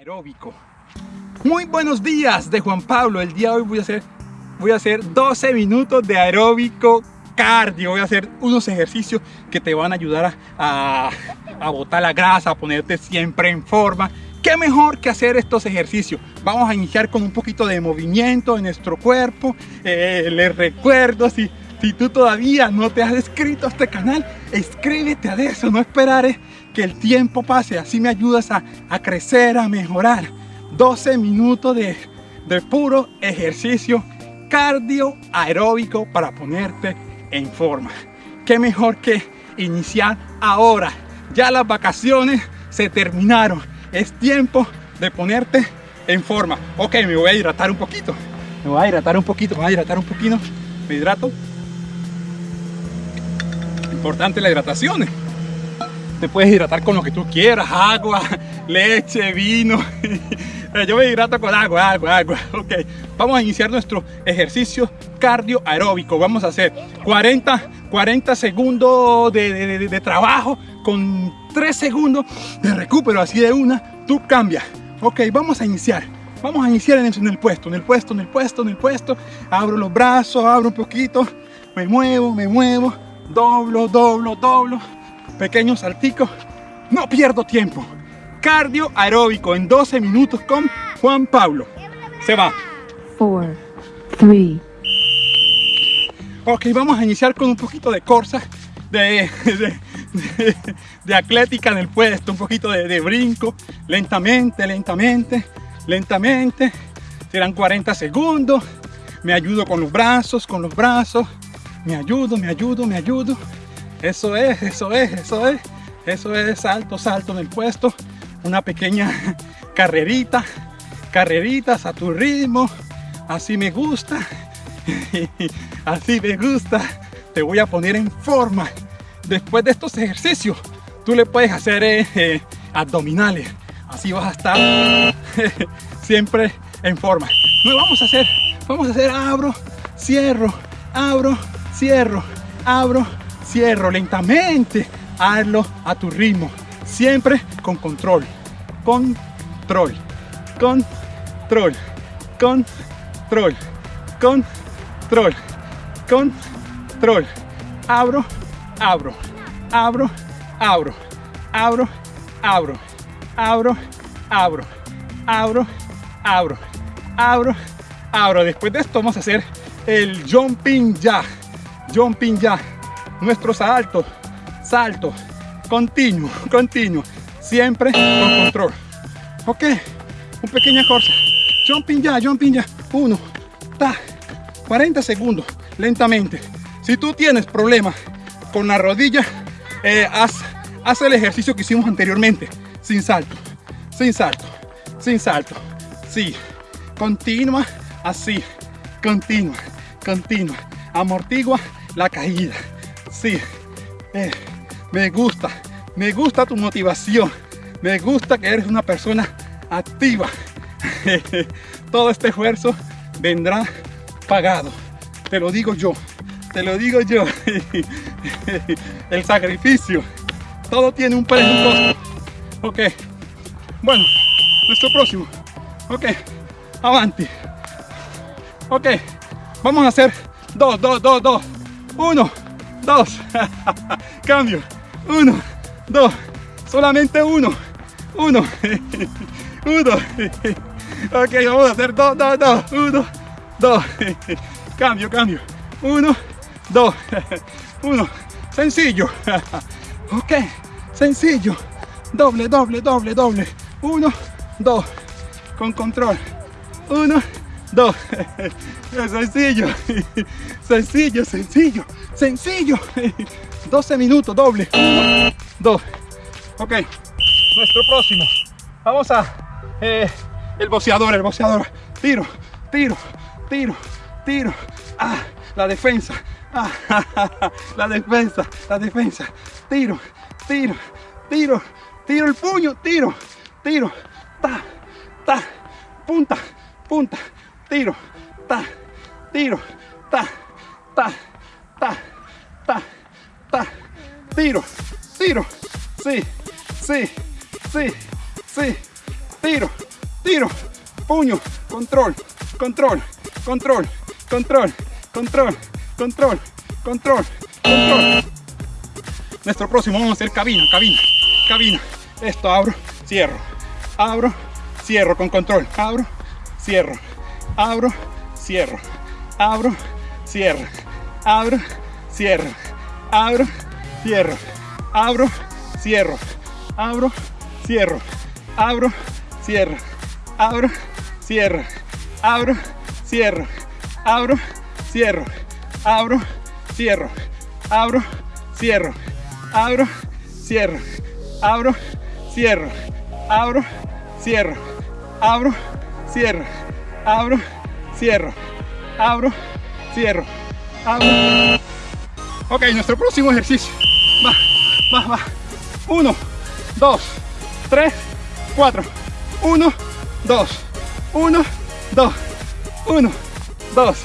aeróbico. Muy buenos días de Juan Pablo. El día de hoy voy a hacer, voy a hacer 12 minutos de aeróbico cardio. Voy a hacer unos ejercicios que te van a ayudar a, a, botar la grasa, a ponerte siempre en forma. ¿Qué mejor que hacer estos ejercicios? Vamos a iniciar con un poquito de movimiento en nuestro cuerpo. Eh, les recuerdo, si, si tú todavía no te has inscrito a este canal, inscríbete a eso. No esperaré que el tiempo pase. Así me ayudas a, a crecer, a mejorar. 12 minutos de, de puro ejercicio cardio aeróbico para ponerte en forma. Qué mejor que iniciar ahora. Ya las vacaciones se terminaron. Es tiempo de ponerte en forma. Ok, me voy a hidratar un poquito. Me voy a hidratar un poquito, me voy a hidratar un poquito. Me hidrato. Importante la hidratación. Te puedes hidratar con lo que tú quieras, agua, leche, vino. Yo me hidrato con agua, agua, agua. Ok, vamos a iniciar nuestro ejercicio cardio aeróbico. Vamos a hacer 40, 40 segundos de, trabajo con 3 segundos de recupero. Así de una, tú cambias. Ok, vamos a iniciar. Vamos a iniciar en el, en el puesto, en el puesto, en el puesto, en el puesto. Abro los brazos, abro un poquito. Me muevo, me muevo. Doblo, doblo, doblo pequeños salticos. No pierdo tiempo. Cardio aeróbico en 12 minutos con Juan Pablo. Se va. 4, 3. Ok, vamos a iniciar con un poquito de corsa, de, de, de, de atlética en el puesto, un poquito de, de brinco, lentamente, lentamente, lentamente. Serán 40 segundos. Me ayudo con los brazos, con los brazos. Me ayudo, me ayudo, me ayudo. Eso es, eso es, eso es. Eso es salto, salto en el puesto. Una pequeña carrerita. Carreritas a tu ritmo. Así me gusta. Así me gusta. Te voy a poner en forma. Después de estos ejercicios, tú le puedes hacer eh, eh, abdominales. Así vas a estar siempre en forma. No vamos a hacer, vamos a hacer abro, cierro, abro, cierro, abro, cierro lentamente, hazlo a tu ritmo, siempre con control, control, control, control, control, control, abro, abro, abro, abro, abro, abro, abro, abro, abro, abro, abro, abro. Después de esto vamos a hacer el jumping ya, jumping ya. Nuestro salto, salto, continuo, continuo, siempre con control. Ok, un pequeña corsa, jumping ya, jumping ya, uno, ta, 40 segundos, lentamente. Si tú tienes problemas con la rodilla, eh, haz, haz el ejercicio que hicimos anteriormente, sin salto, sin salto, sin salto, sí, continua, así, continua, continua, amortigua la caída. Sí, eh, me gusta, me gusta tu motivación, me gusta que eres una persona activa. Todo este esfuerzo vendrá pagado, te lo digo yo, te lo digo yo. El sacrificio, todo tiene un precio. Ok, bueno, nuestro próximo. Ok, avanti. Ok, vamos a hacer dos, dos, dos, dos. Uno, dos, cambio, uno, dos, solamente uno, uno, uno, ok, vamos a hacer dos, dos, dos, uno, dos, cambio, cambio, uno, dos, uno, sencillo, ok, sencillo, doble, doble, doble, doble, uno, dos, con control, uno, dos, sencillo, sencillo, sencillo, sencillo, 12 minutos, doble, dos, ok, nuestro próximo, vamos a, eh, el boceador, el boceador, tiro, tiro, tiro, tiro, ah, la defensa, ah, la defensa, la defensa, tiro, tiro, tiro, tiro el puño, tiro, tiro, ta, ta, punta, punta, tiro, ta, tiro, ta, ta, ta, ta, ta, tiro, tiro, sí, sí, sí, sí, tiro, puño, control, control, control, control, control, control, control, control. Nuestro próximo vamos a hacer cabina, cabina, cabina. Esto abro, cierro, abro, cierro con control, abro, cierro, abro, cierro, abro, cierro, abro, cierro, abro, cierro, abro, cierro, abro, cierro, abro, cierro, abro, cierro, abro, cierro, abro, cierro, abro, cierro, abro, cierro, abro, cierro, abro, cierro, abro, cierro, abro, cierro, abro, cierro, abro, cierro, abro. Ok, nuestro próximo ejercicio. Va, va, va. Uno, dos, tres, cuatro. Uno, dos, uno, dos, uno, dos,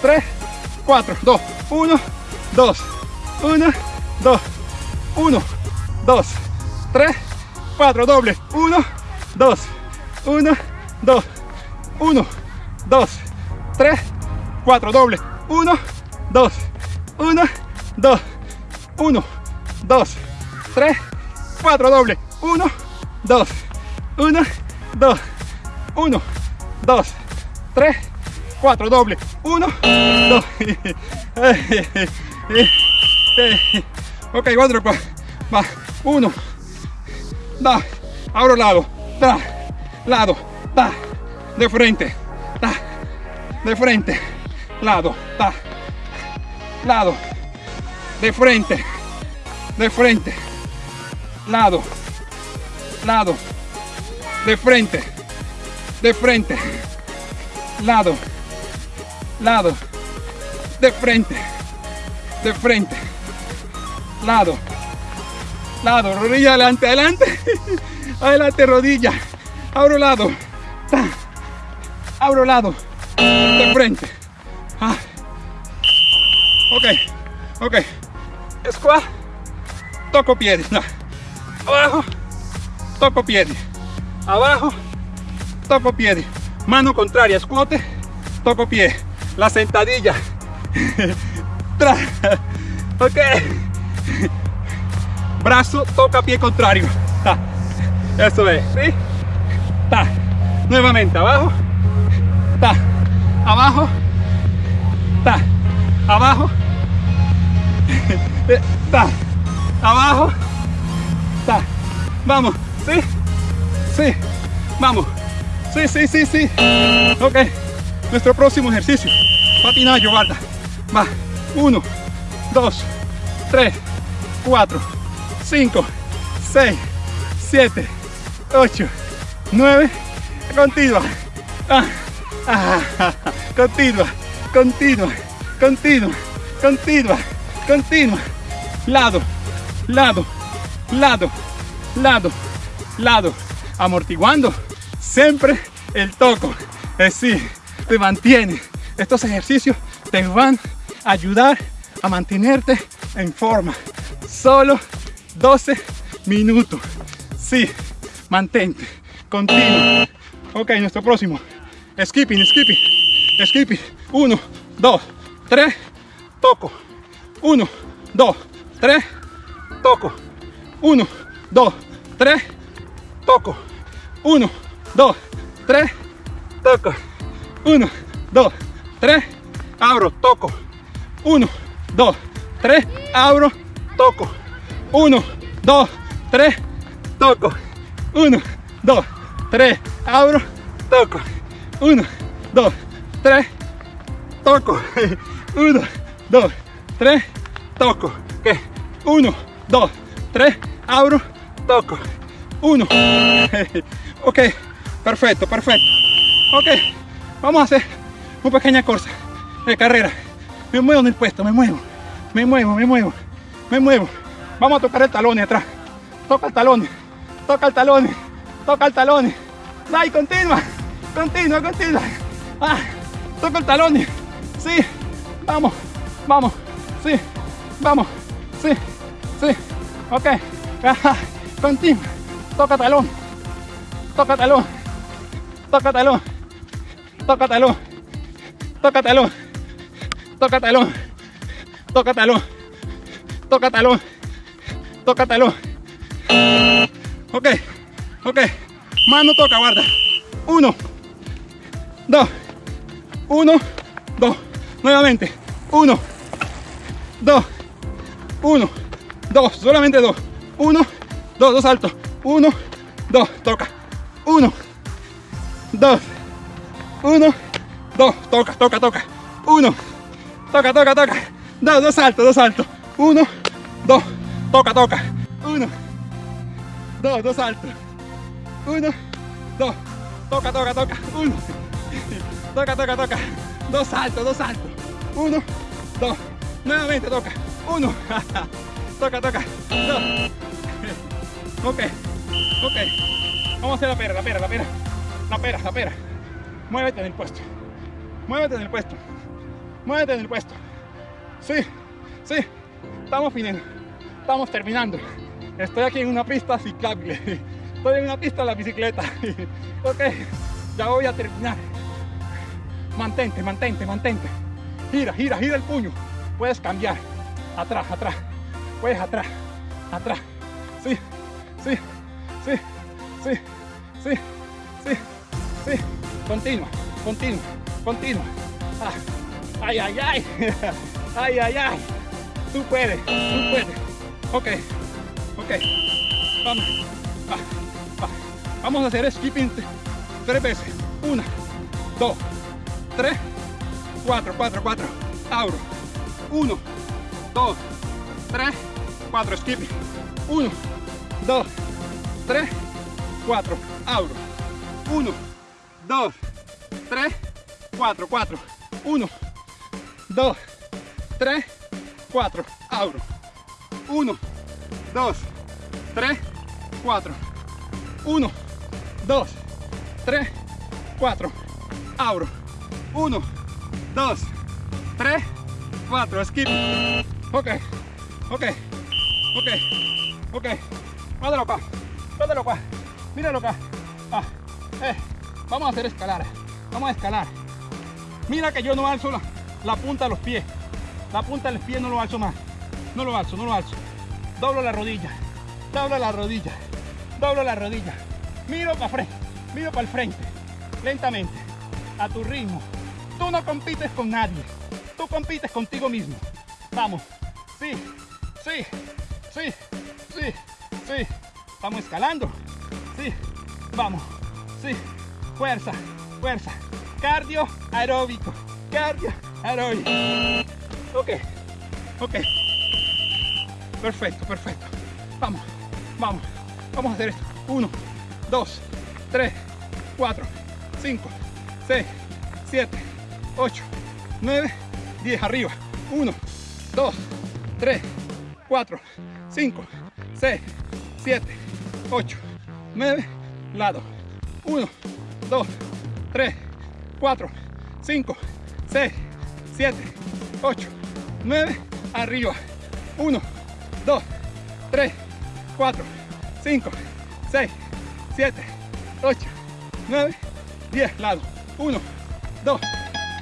tres, cuatro, dos, uno, dos, uno, dos, uno, dos, tres, cuatro, doble, uno, dos, uno, dos, 1, 2, 3, 4, doble, 1, 2, 1, 2, 1, 2, 3, 4, doble, 1, 2, 1, 2, 1, 2, 3, 4, doble, 1, 2, ok, otro, va, 1, da, abro lado, da, lado, da, de frente, da, de frente, lado, da, lado, de frente, de frente, lado, lado, de frente, de frente, lado, lado, de frente, de frente, lado, lado, rodilla adelante, adelante, adelante, rodilla, abro lado, ta, abro lado, de frente, ah. ok, ok, squat, toco piedi, abajo, toco piedi, abajo, toco piedi, mano contraria, squat, toco pie, la sentadilla, ok, brazo toca pie contrario, ta. eso es, ¿sí? Ta. nuevamente, abajo, ta, abajo, ta, abajo, ta, abajo, ta, vamos, sí, sí, vamos, sí, sí, sí, sí, ok, nuestro próximo ejercicio, patinaje, guarda, va, 1, 2, 3, 4, 5, 6, 7, 8, 9, continua, continua, continua, continua, continua, continua, lado, lado, lado, lado, lado, amortiguando siempre el toco, es te mantiene, estos ejercicios te van a ayudar a mantenerte en forma, solo 12 minutos, sí, mantente, continuo, ok, nuestro próximo, skipping, skipping, skipping, 1, 2, 3, toco, 1, 2, 3, toco, 1, 2, 3, toco, 1, 2, 3, toco, 1, 2, 3, abro, toco, 1, 2, 3, abro, toco, 1, 2, 3, toco, 1, 2, 3, abro, toco, 1, 2, 3, toco, 1, 2, 3, toco, ¿qué? 1, 2, 3, abro, toco, 1, ok, perfecto, perfecto, ok, vamos a hacer una pequeña cosa de carrera, me muevo en el puesto, me muevo, me muevo, me muevo, me muevo, vamos a tocar el talón atrás, toca el talón, toca el talón, toca el talón, dai, continua, continua, continua, ah, toca el talón, sí, vamos, vamos, sí, vamos, sí, sí, ok, ajá, continua, toca talón, toca talón, toca talón, toca talón, toca talón, toca talón, toca talón, toca talón, toca talón. Ok, ok, mano toca, guarda. Uno, dos, uno, dos, nuevamente, uno, dos, uno, dos, solamente dos, uno, dos, dos saltos, uno, dos, toca, uno, dos, uno, dos, toca, toca, toca, uno, toca, toca, toca, dos, dos saltos, dos saltos, uno, dos, toca, toca, uno, dos, dos saltos, uno, dos, toca, toca, toca, uno, toca, toca, toca, dos saltos, dos saltos, uno, dos, nuevamente toca, uno, toca, toca, dos, ok, ok, vamos a hacer la pera, la pera, la pera, la pera, la pera, muévete en el puesto, muévete en el puesto, muévete en el puesto, sí, sí, estamos finendo, estamos terminando, estoy aquí en una pista ciclable, estoy en una pista de la bicicleta, ok, ya voy a terminar, mantente, mantente, mantente, gira, gira, gira el puño, puedes cambiar, atrás, atrás, puedes atrás, atrás, sí, sí, sí, sí, sí, sí, sí, continua, continua, continua, ah, ay, ay, ay, ay, ay, ay, tú puedes, tú puedes, ok, ok, vamos, va, va. vamos a hacer skipping tres veces, una, dos, tres, cuatro, cuatro, cuatro, abro, uno, dos, tres, cuatro, skipping, uno, dos, tres, cuatro, abro, uno, dos, tres, cuatro, cuatro, uno, dos, tres, cuatro, abro, uno, dos, tres, cuatro, uno, dos, tres, cuatro, abro, uno, dos, tres, cuatro, skip, ok, ok, ok, ok, mátalo acá, mátalo acá, míralo acá, ah, eh, vamos a hacer escalar, vamos a escalar, mira que yo no alzo la, la punta de los pies, la punta del pie no lo alzo más, no lo alzo, no lo alzo, doblo la rodilla, doblo la rodilla, doblo la rodilla, miro para frente, miro para el frente, lentamente, a tu ritmo, tú no compites con nadie, tú compites contigo mismo, vamos, sí, sí, sí, sí, sí, vamos escalando, sí, vamos, sí, fuerza, fuerza, cardio aeróbico, cardio aeróbico, ok, ok, perfecto, perfecto, vamos, vamos, vamos a hacer esto, uno, dos, tres, cuatro, cinco, seis, siete, ocho, nueve, diez, arriba, uno, dos, tres, cuatro, cinco, seis, siete, ocho, nueve, lado, uno, dos, tres, cuatro, cinco, seis, siete, ocho, nueve, arriba, uno, dos, tres, cuatro, cinco, seis, siete, ocho, nueve, diez, lado, uno, dos, ah, ah,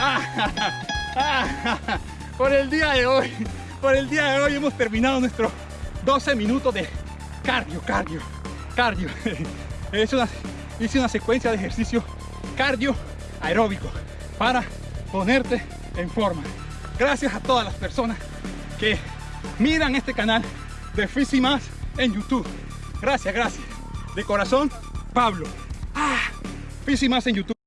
por el día de hoy, por el día de hoy hemos terminado nuestros 12 minutos de cardio, cardio, cardio. Es una, hice una secuencia de ejercicio cardio aeróbico para ponerte en forma. Gracias a todas las personas que miran este canal de Fisi Más en YouTube. Gracias, gracias. De corazón, Pablo. Ah, Más en YouTube.